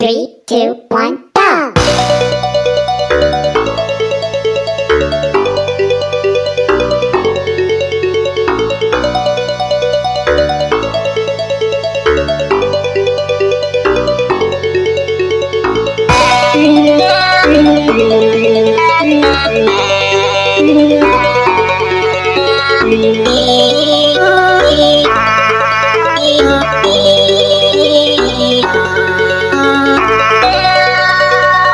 Three, two, one.